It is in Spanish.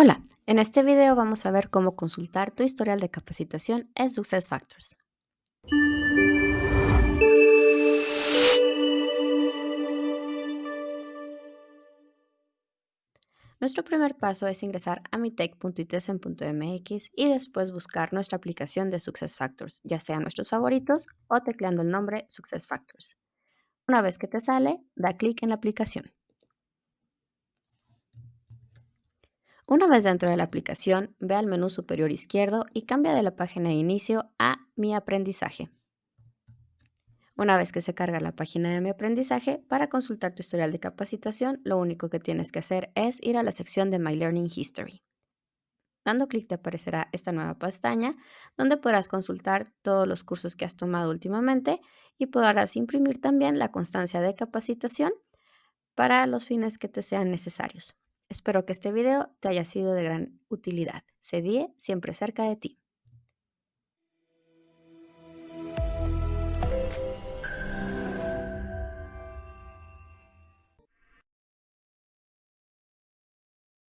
Hola, en este video vamos a ver cómo consultar tu historial de capacitación en SuccessFactors. Nuestro primer paso es ingresar a mitech.itesen.mx y después buscar nuestra aplicación de SuccessFactors, ya sean nuestros favoritos o tecleando el nombre SuccessFactors. Una vez que te sale, da clic en la aplicación. Una vez dentro de la aplicación, ve al menú superior izquierdo y cambia de la página de inicio a Mi aprendizaje. Una vez que se carga la página de Mi aprendizaje, para consultar tu historial de capacitación, lo único que tienes que hacer es ir a la sección de My Learning History. Dando clic te aparecerá esta nueva pestaña donde podrás consultar todos los cursos que has tomado últimamente y podrás imprimir también la constancia de capacitación para los fines que te sean necesarios. Espero que este video te haya sido de gran utilidad. CEDIE siempre cerca de ti.